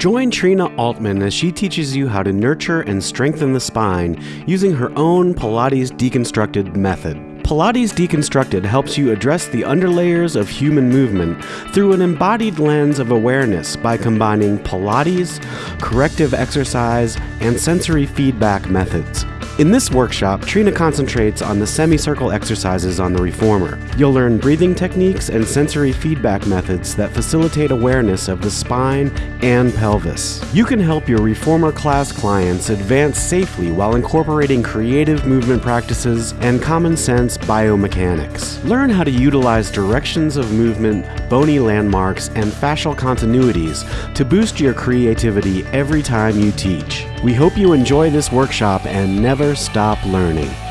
Join Trina Altman as she teaches you how to nurture and strengthen the spine using her own Pilates deconstructed method. Pilates Deconstructed helps you address the underlayers of human movement through an embodied lens of awareness by combining Pilates, corrective exercise, and sensory feedback methods. In this workshop, Trina concentrates on the semicircle exercises on the reformer. You'll learn breathing techniques and sensory feedback methods that facilitate awareness of the spine and pelvis. You can help your reformer class clients advance safely while incorporating creative movement practices and common sense biomechanics. Learn how to utilize directions of movement, bony landmarks, and fascial continuities to boost your creativity every time you teach. We hope you enjoy this workshop and never stop learning.